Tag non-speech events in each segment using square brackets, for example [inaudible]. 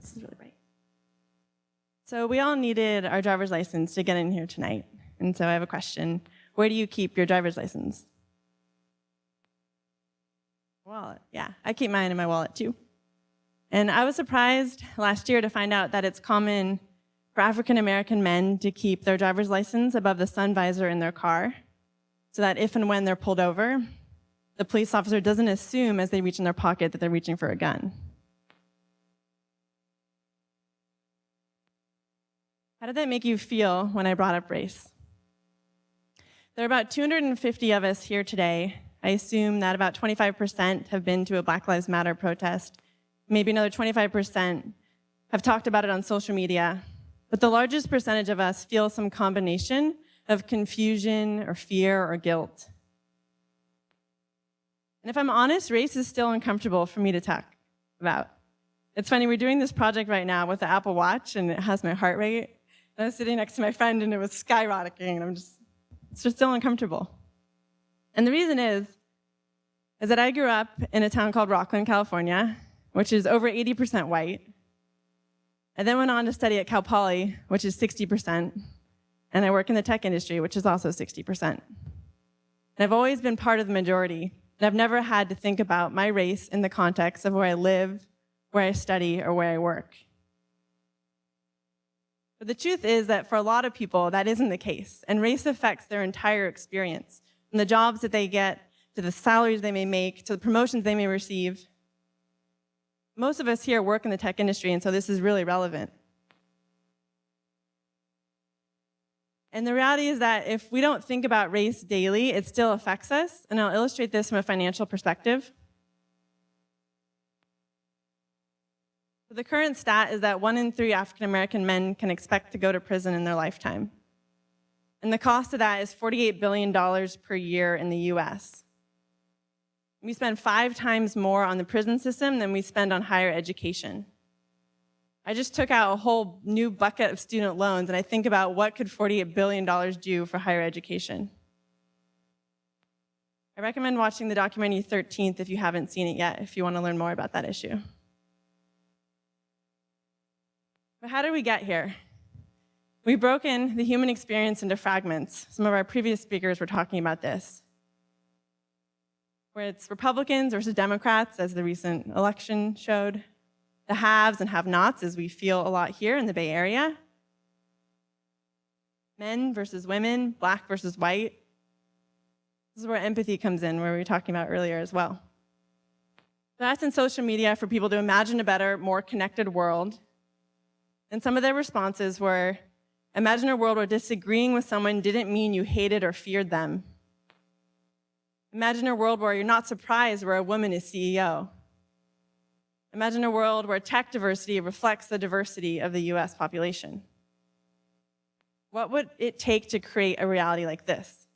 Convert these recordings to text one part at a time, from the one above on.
this is really bright. So we all needed our driver's license to get in here tonight. And so I have a question. Where do you keep your driver's license? Wallet, yeah. I keep mine in my wallet too. And I was surprised last year to find out that it's common for African American men to keep their driver's license above the sun visor in their car so that if and when they're pulled over, the police officer doesn't assume as they reach in their pocket that they're reaching for a gun. How did that make you feel when I brought up race? There are about 250 of us here today. I assume that about 25% have been to a Black Lives Matter protest. Maybe another 25% have talked about it on social media. But the largest percentage of us feel some combination of confusion or fear or guilt. And if I'm honest, race is still uncomfortable for me to talk about. It's funny, we're doing this project right now with the Apple Watch and it has my heart rate. I was sitting next to my friend and it was skyrocketing and I'm just, it's just still uncomfortable. And the reason is, is that I grew up in a town called Rocklin, California, which is over 80% white. I then went on to study at Cal Poly, which is 60%, and I work in the tech industry, which is also 60%. And I've always been part of the majority, and I've never had to think about my race in the context of where I live, where I study, or where I work. But the truth is that for a lot of people, that isn't the case, and race affects their entire experience, from the jobs that they get, to the salaries they may make, to the promotions they may receive. Most of us here work in the tech industry, and so this is really relevant. And the reality is that if we don't think about race daily, it still affects us. And I'll illustrate this from a financial perspective. The current stat is that one in three African American men can expect to go to prison in their lifetime. And the cost of that is $48 billion per year in the US. We spend five times more on the prison system than we spend on higher education. I just took out a whole new bucket of student loans and I think about what could $48 billion do for higher education. I recommend watching the documentary 13th if you haven't seen it yet, if you want to learn more about that issue. But how did we get here? We've broken the human experience into fragments. Some of our previous speakers were talking about this. Where it's Republicans versus Democrats, as the recent election showed, the haves and have-nots, as we feel a lot here in the Bay Area. Men versus women, black versus white. This is where empathy comes in, where we were talking about earlier as well. That's in social media for people to imagine a better, more connected world. And some of their responses were, imagine a world where disagreeing with someone didn't mean you hated or feared them. Imagine a world where you're not surprised where a woman is CEO. Imagine a world where tech diversity reflects the diversity of the US population. What would it take to create a reality like this?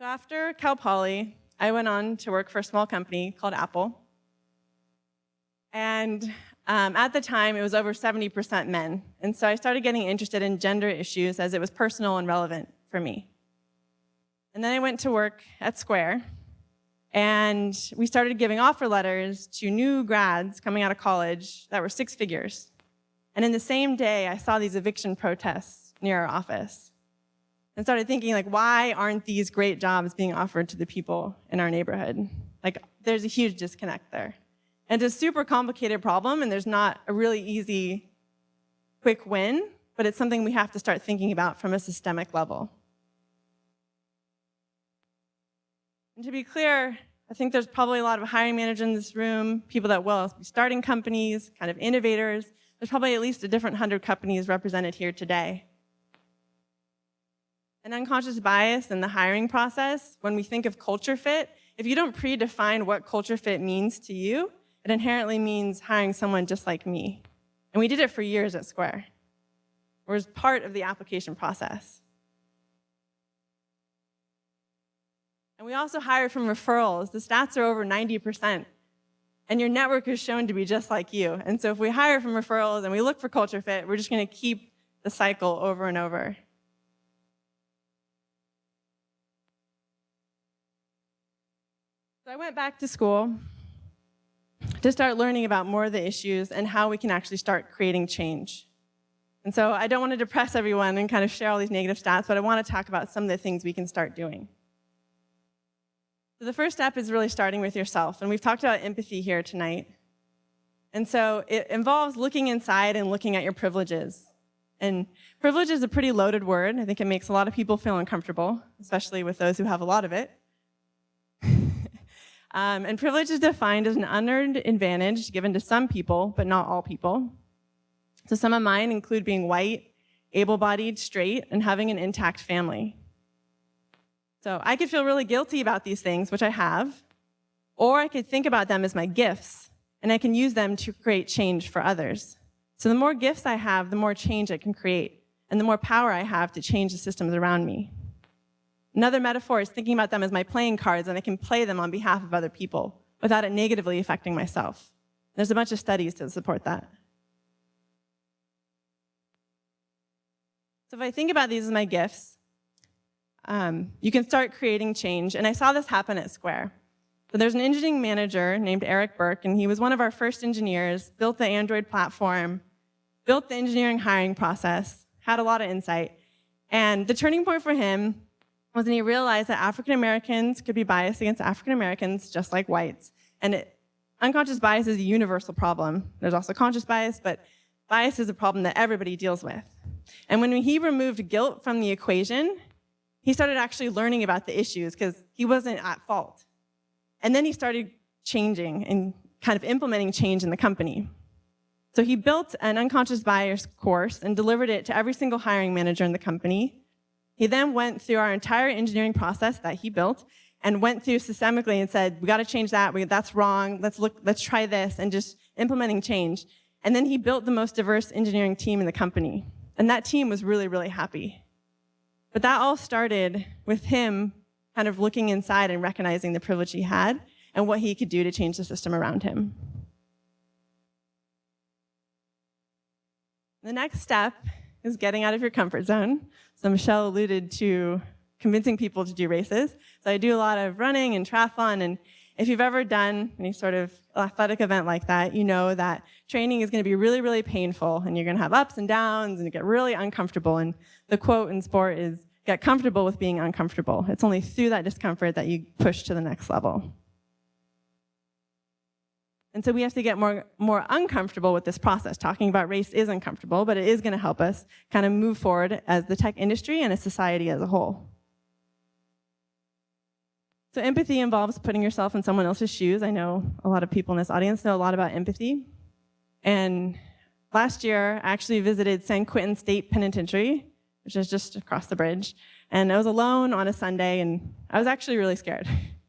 After Cal Poly, I went on to work for a small company called Apple. And um, at the time, it was over 70% men. And so I started getting interested in gender issues as it was personal and relevant for me. And then I went to work at Square, and we started giving offer letters to new grads coming out of college that were six figures. And in the same day, I saw these eviction protests near our office and started thinking, like, why aren't these great jobs being offered to the people in our neighborhood? Like, there's a huge disconnect there. And it's a super complicated problem, and there's not a really easy, quick win, but it's something we have to start thinking about from a systemic level. And to be clear, I think there's probably a lot of hiring managers in this room, people that will be starting companies, kind of innovators. There's probably at least a different hundred companies represented here today. An unconscious bias in the hiring process, when we think of culture fit, if you don't predefine what culture fit means to you, it inherently means hiring someone just like me. And we did it for years at Square. It was part of the application process. And we also hire from referrals. The stats are over 90%. And your network is shown to be just like you. And so if we hire from referrals and we look for culture fit, we're just going to keep the cycle over and over. So I went back to school to start learning about more of the issues and how we can actually start creating change. And so I don't want to depress everyone and kind of share all these negative stats, but I want to talk about some of the things we can start doing. So the first step is really starting with yourself, and we've talked about empathy here tonight. And so it involves looking inside and looking at your privileges. And privilege is a pretty loaded word. I think it makes a lot of people feel uncomfortable, especially with those who have a lot of it. Um, and privilege is defined as an unearned advantage given to some people, but not all people. So some of mine include being white, able-bodied, straight, and having an intact family. So I could feel really guilty about these things, which I have, or I could think about them as my gifts, and I can use them to create change for others. So the more gifts I have, the more change I can create, and the more power I have to change the systems around me. Another metaphor is thinking about them as my playing cards, and I can play them on behalf of other people without it negatively affecting myself. There's a bunch of studies to support that. So if I think about these as my gifts, um, you can start creating change. And I saw this happen at Square. So there's an engineering manager named Eric Burke, and he was one of our first engineers, built the Android platform, built the engineering hiring process, had a lot of insight. And the turning point for him was when he realized that African Americans could be biased against African Americans just like whites. And it, unconscious bias is a universal problem. There's also conscious bias, but bias is a problem that everybody deals with. And when he removed guilt from the equation, he started actually learning about the issues because he wasn't at fault. And then he started changing and kind of implementing change in the company. So he built an unconscious bias course and delivered it to every single hiring manager in the company. He then went through our entire engineering process that he built and went through systemically and said, we got to change that, we, that's wrong, let's look, let's try this, and just implementing change. And then he built the most diverse engineering team in the company. And that team was really, really happy. But that all started with him kind of looking inside and recognizing the privilege he had and what he could do to change the system around him. The next step is getting out of your comfort zone. So Michelle alluded to convincing people to do races. So I do a lot of running and triathlon, and if you've ever done any sort of athletic event like that, you know that training is going to be really, really painful, and you're going to have ups and downs, and get really uncomfortable. And the quote in sport is, get comfortable with being uncomfortable. It's only through that discomfort that you push to the next level. And so we have to get more, more uncomfortable with this process. Talking about race is uncomfortable, but it is going to help us kind of move forward as the tech industry and a society as a whole. So empathy involves putting yourself in someone else's shoes. I know a lot of people in this audience know a lot about empathy. And last year, I actually visited San Quentin State Penitentiary, which is just across the bridge. And I was alone on a Sunday, and I was actually really scared. [laughs]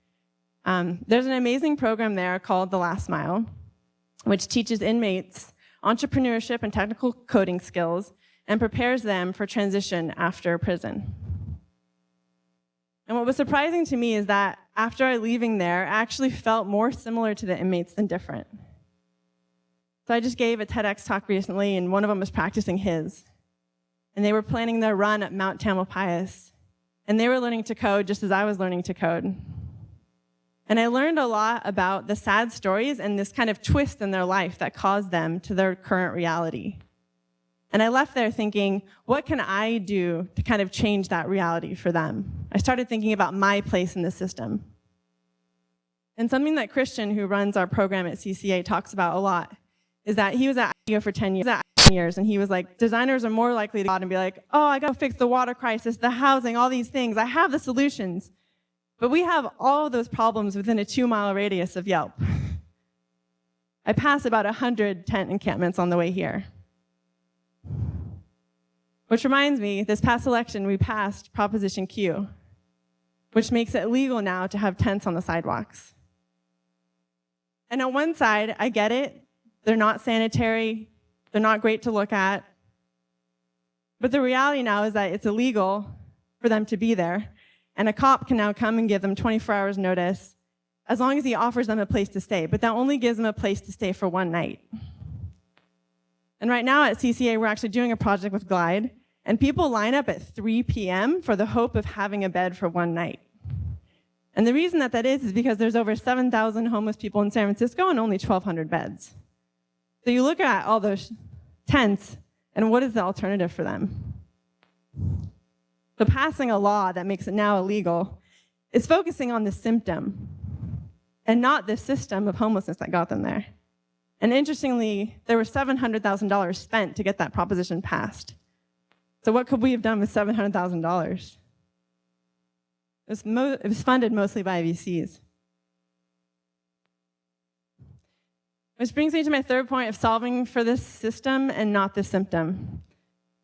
Um, there's an amazing program there called The Last Mile, which teaches inmates entrepreneurship and technical coding skills and prepares them for transition after prison. And what was surprising to me is that after I leaving there, I actually felt more similar to the inmates than different. So I just gave a TEDx talk recently, and one of them was practicing his. And they were planning their run at Mount Tamalpais. And they were learning to code just as I was learning to code. And I learned a lot about the sad stories and this kind of twist in their life that caused them to their current reality. And I left there thinking, what can I do to kind of change that reality for them? I started thinking about my place in the system. And something that Christian, who runs our program at CCA, talks about a lot is that he was at IDEO for 10 years, years and he was like, designers are more likely to go out and be like, oh, I gotta fix the water crisis, the housing, all these things. I have the solutions. But we have all those problems within a two mile radius of Yelp. I pass about 100 tent encampments on the way here. Which reminds me, this past election, we passed Proposition Q, which makes it legal now to have tents on the sidewalks. And on one side, I get it. They're not sanitary. They're not great to look at. But the reality now is that it's illegal for them to be there. And a cop can now come and give them 24 hours notice as long as he offers them a place to stay. But that only gives them a place to stay for one night. And right now at CCA, we're actually doing a project with Glide and people line up at 3 p.m. for the hope of having a bed for one night. And the reason that that is is because there's over 7,000 homeless people in San Francisco and only 1,200 beds. So you look at all those tents, and what is the alternative for them? So passing a law that makes it now illegal is focusing on the symptom and not the system of homelessness that got them there. And interestingly, there was $700,000 spent to get that proposition passed. So what could we have done with $700,000? It, it was, funded mostly by VCs. Which brings me to my third point of solving for this system and not the symptom.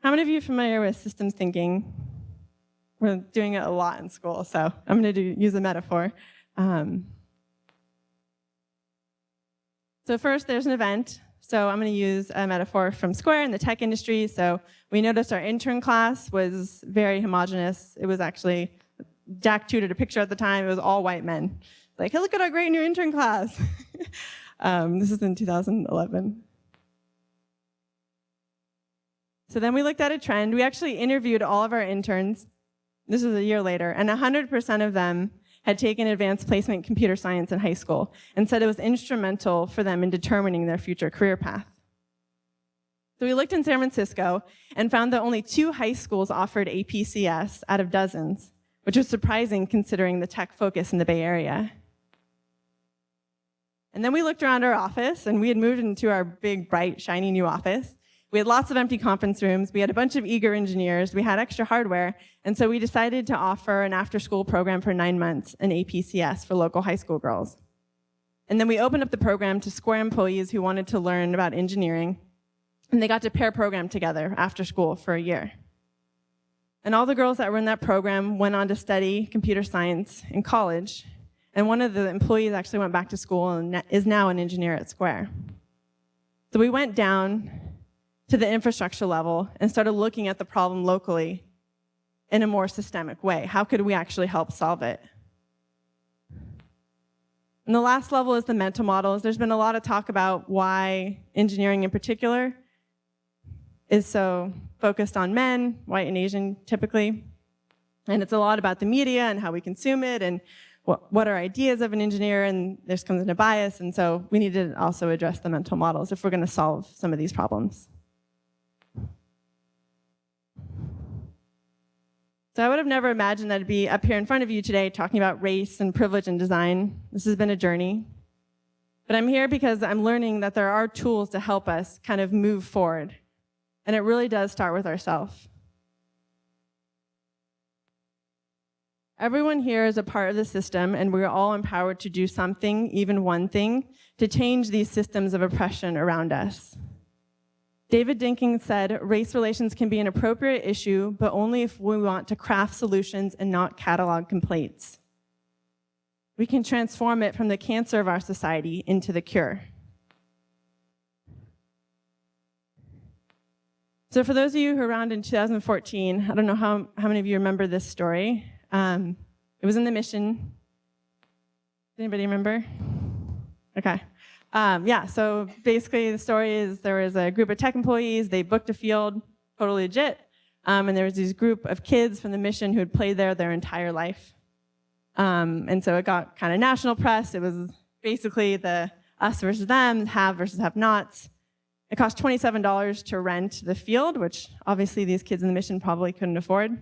How many of you are familiar with systems thinking? We're doing it a lot in school, so I'm going to use a metaphor. Um, so first, there's an event. So I'm going to use a metaphor from Square in the tech industry. So we noticed our intern class was very homogenous. It was actually, Jack tutored a picture at the time. It was all white men. Like, hey, look at our great new intern class. [laughs] um, this is in 2011. So then we looked at a trend. We actually interviewed all of our interns. This was a year later, and 100% of them had taken advanced placement computer science in high school and said it was instrumental for them in determining their future career path. So we looked in San Francisco and found that only two high schools offered APCS out of dozens, which was surprising considering the tech focus in the Bay Area. And then we looked around our office and we had moved into our big, bright, shiny new office. We had lots of empty conference rooms. We had a bunch of eager engineers. We had extra hardware. And so we decided to offer an after-school program for nine months, an APCS for local high school girls. And then we opened up the program to Square employees who wanted to learn about engineering. And they got to pair program together after school for a year. And all the girls that were in that program went on to study computer science in college. And one of the employees actually went back to school and is now an engineer at Square. So we went down to the infrastructure level and started looking at the problem locally in a more systemic way. How could we actually help solve it? And the last level is the mental models. There's been a lot of talk about why engineering in particular is so focused on men, white and Asian typically. And it's a lot about the media and how we consume it and what, what are ideas of an engineer and this comes into bias. And so we need to also address the mental models if we're gonna solve some of these problems. So I would have never imagined that I'd be up here in front of you today talking about race and privilege and design. This has been a journey. But I'm here because I'm learning that there are tools to help us kind of move forward. And it really does start with ourselves. Everyone here is a part of the system, and we're all empowered to do something, even one thing, to change these systems of oppression around us. David Dinkins said, race relations can be an appropriate issue, but only if we want to craft solutions and not catalog complaints. We can transform it from the cancer of our society into the cure. So for those of you who were around in 2014, I don't know how, how many of you remember this story. Um, it was in the mission. Anybody remember? Okay. Um, yeah, so basically the story is there was a group of tech employees, they booked a field, totally legit, um, and there was this group of kids from the mission who had played there their entire life. Um, and so it got kind of national press. It was basically the us versus them, have versus have nots. It cost $27 to rent the field, which obviously these kids in the mission probably couldn't afford.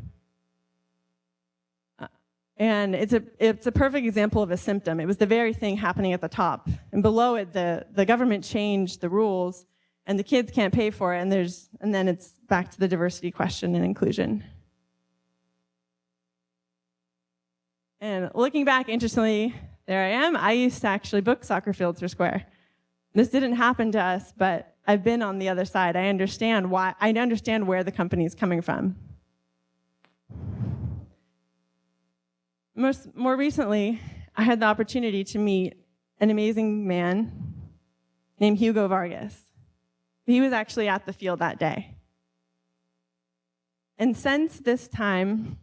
And it's a, it's a perfect example of a symptom. It was the very thing happening at the top. And below it, the, the government changed the rules and the kids can't pay for it. And, there's, and then it's back to the diversity question and inclusion. And looking back, interestingly, there I am. I used to actually book soccer fields for Square. This didn't happen to us, but I've been on the other side. I understand why, I understand where the company is coming from. Most, more recently, I had the opportunity to meet an amazing man named Hugo Vargas. He was actually at the field that day. And since this time,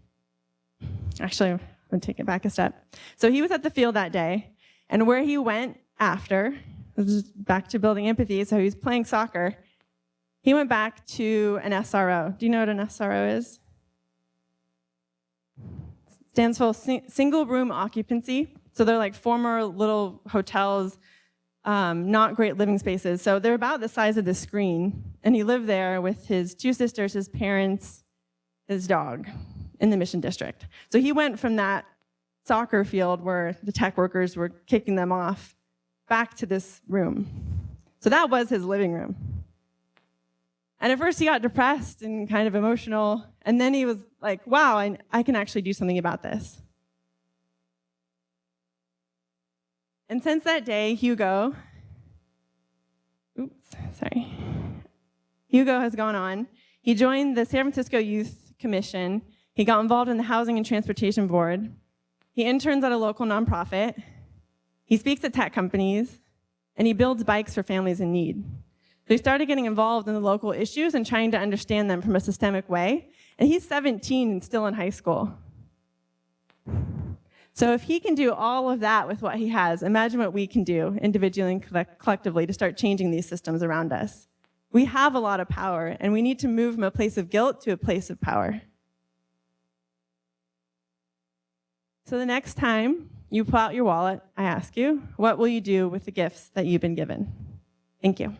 actually, I'm gonna take it back a step. So he was at the field that day, and where he went after, this is back to building empathy, so he was playing soccer, he went back to an SRO. Do you know what an SRO is? Stands for si- single room occupancy. So they're like former little hotels, um, not great living spaces. So they're about the size of the screen. And he lived there with his two sisters, his parents, his dog in the Mission District. So he went from that soccer field where the tech workers were kicking them off back to this room. So that was his living room. And at first he got depressed and kind of emotional. And then he was like, wow, I, I can actually do something about this. And since that day, Hugo, oops, sorry, Hugo has gone on. He joined the San Francisco Youth Commission. He got involved in the Housing and Transportation Board. He interns at a local nonprofit. He speaks at tech companies. And he builds bikes for families in need. So he started getting involved in the local issues and trying to understand them from a systemic way. And he's 17 and still in high school. So if he can do all of that with what he has, imagine what we can do individually and collectively to start changing these systems around us. We have a lot of power, and we need to move from a place of guilt to a place of power. So the next time you pull out your wallet, I ask you, what will you do with the gifts that you've been given? Thank you.